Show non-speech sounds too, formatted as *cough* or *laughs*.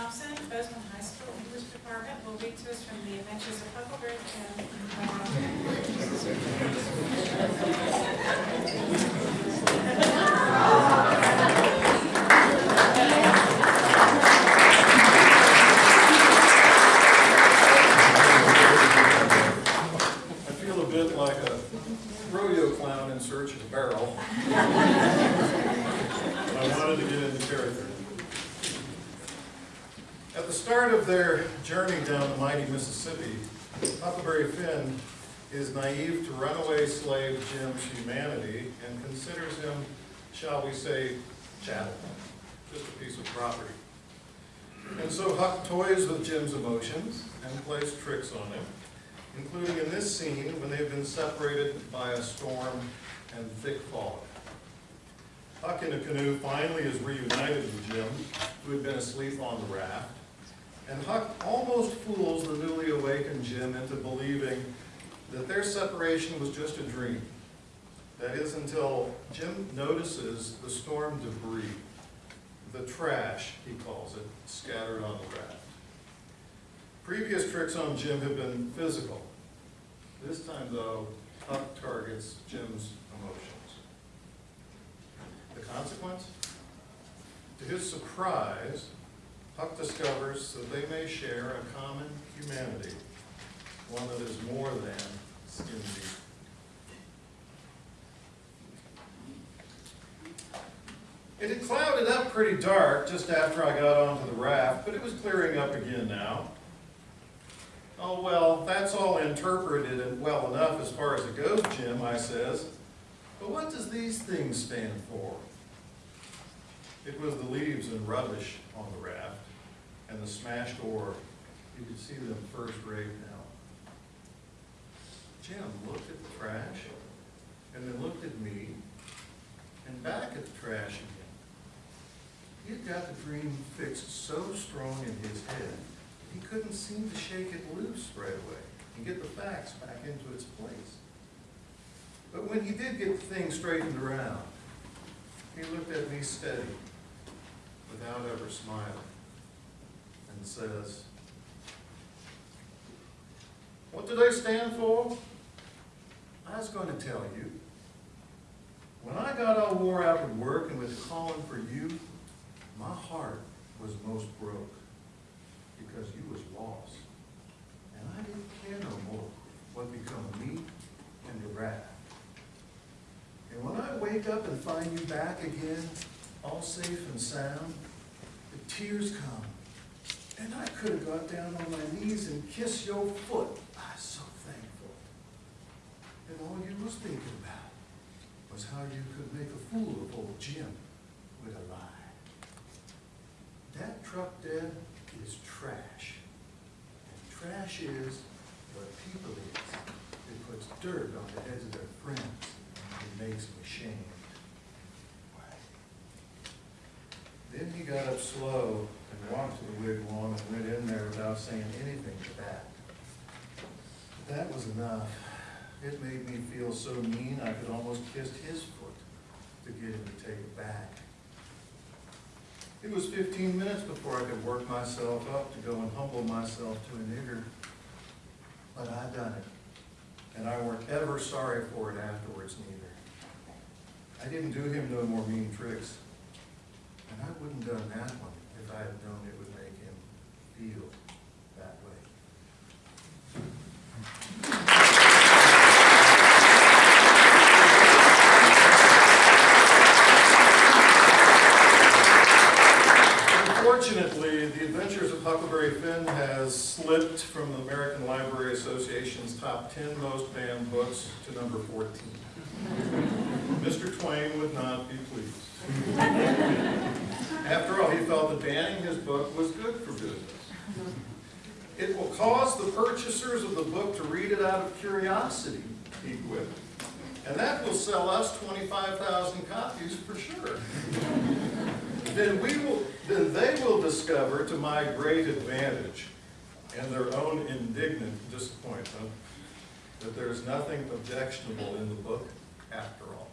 Thompson, Bozeman High School English Department, will read to us from the Adventures of Huckleberry Finn. I feel a bit like a rodeo clown in search of a barrel. But I wanted to get into character. At the start of their journey down the mighty Mississippi, Huckleberry Finn is naive to runaway slave Jim's humanity and considers him, shall we say, chattel, just a piece of property. And so Huck toys with Jim's emotions and plays tricks on him, including in this scene when they've been separated by a storm and thick fog. Huck in a canoe finally is reunited with Jim, who had been asleep on the raft, and Huck almost fools the newly awakened Jim into believing that their separation was just a dream. That is until Jim notices the storm debris, the trash, he calls it, scattered on the raft. Previous tricks on Jim have been physical. This time, though, Huck targets Jim's emotions. The consequence? To his surprise, Huck discovers that they may share a common humanity, one that is more than skin deep. It had clouded up pretty dark just after I got onto the raft, but it was clearing up again now. Oh, well, that's all interpreted and well enough as far as it goes, Jim, I says. But what does these things stand for? It was the leaves and rubbish on the raft the smashed oar. You can see them first rate now. Jim looked at the trash and then looked at me and back at the trash again. He had got the dream fixed so strong in his head, he couldn't seem to shake it loose right away and get the facts back into its place. But when he did get the thing straightened around, he looked at me steady, without ever smiling, and says, What do they stand for? I was going to tell you. When I got all wore out with work and was calling for you, my heart was most broke because you was lost. And I didn't care no more what become of me and the raft. And when I wake up and find you back again, all safe and sound, the tears come. And I could have got down on my knees and kissed your foot. I'm so thankful. And all you was thinking about was how you could make a fool of old Jim with a lie. That truck dead is trash. And trash is what people is. It puts dirt on the heads of their friends and makes them ashamed. Then he got up slow and walked to the wigwam and went in there without saying anything to that. But that was enough. It made me feel so mean I could almost kiss his foot to get him to take it back. It was fifteen minutes before I could work myself up to go and humble myself to a nigger. But I done it. And I weren't ever sorry for it afterwards neither. I didn't do him no more mean tricks. I wouldn't done that one. If I had known it would make him feel that way. Unfortunately, The Adventures of Huckleberry Finn has slipped from the American Library Association's top 10 most banned books to number 14. *laughs* Mr. Twain would not be pleased. After all, he felt that banning his book was good for business. It will cause the purchasers of the book to read it out of curiosity, he quipped. And that will sell us 25,000 copies for sure. then we will, then they will discover to my great advantage and their own indignant disappointment that there's nothing objectionable in the book after all.